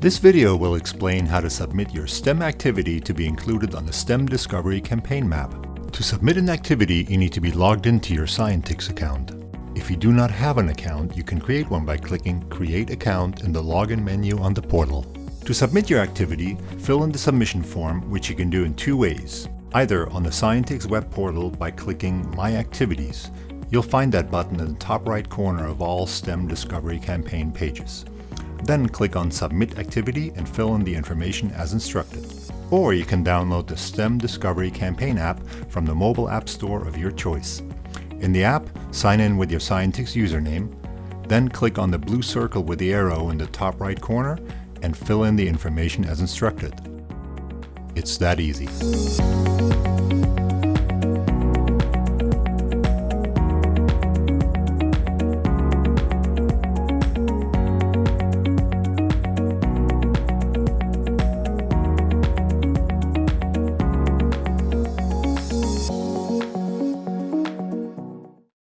This video will explain how to submit your STEM activity to be included on the STEM Discovery campaign map. To submit an activity, you need to be logged into your Scientix account. If you do not have an account, you can create one by clicking Create Account in the Login menu on the portal. To submit your activity, fill in the submission form, which you can do in two ways. Either on the Scientix web portal by clicking My Activities. You'll find that button in the top right corner of all STEM Discovery campaign pages. Then click on Submit Activity and fill in the information as instructed. Or you can download the STEM Discovery Campaign app from the mobile app store of your choice. In the app, sign in with your Scientix username, then click on the blue circle with the arrow in the top right corner and fill in the information as instructed. It's that easy.